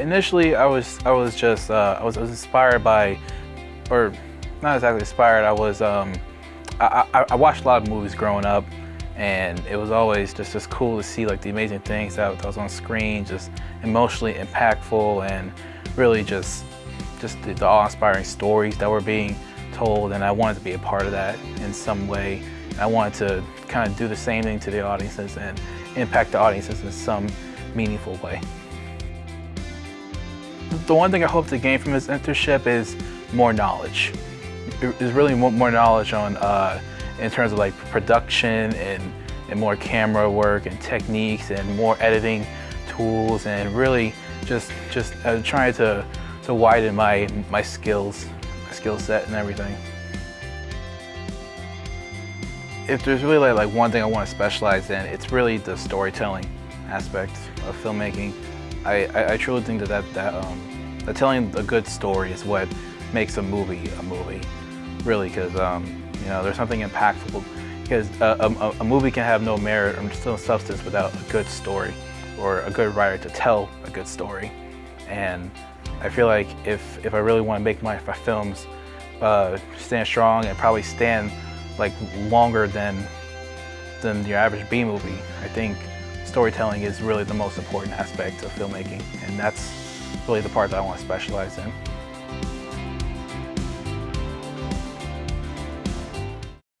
initially I was I was just uh, I was I was inspired by, or not exactly inspired. I was um, I, I, I watched a lot of movies growing up, and it was always just just cool to see like the amazing things that, that was on screen, just emotionally impactful and really just just the, the awe-inspiring stories that were being told, and I wanted to be a part of that in some way. I wanted to kind of do the same thing to the audiences and impact the audiences in some meaningful way. The one thing I hope to gain from this internship is more knowledge. Is really more knowledge on uh, in terms of like production and, and more camera work and techniques and more editing tools and really just just uh, trying to to widen my my skills, my skill set and everything. If there's really like, like one thing I want to specialize in, it's really the storytelling aspect of filmmaking. I, I, I truly think that that, that, um, telling a good story is what makes a movie a movie, really, because um, you know there's something impactful. Because a, a, a, movie can have no merit or no substance without a good story or a good writer to tell a good story. And I feel like if, if I really want to make my, my films uh, stand strong and probably stand like longer than, than your average B movie, I think storytelling is really the most important aspect of filmmaking. And that's really the part that I want to specialize in.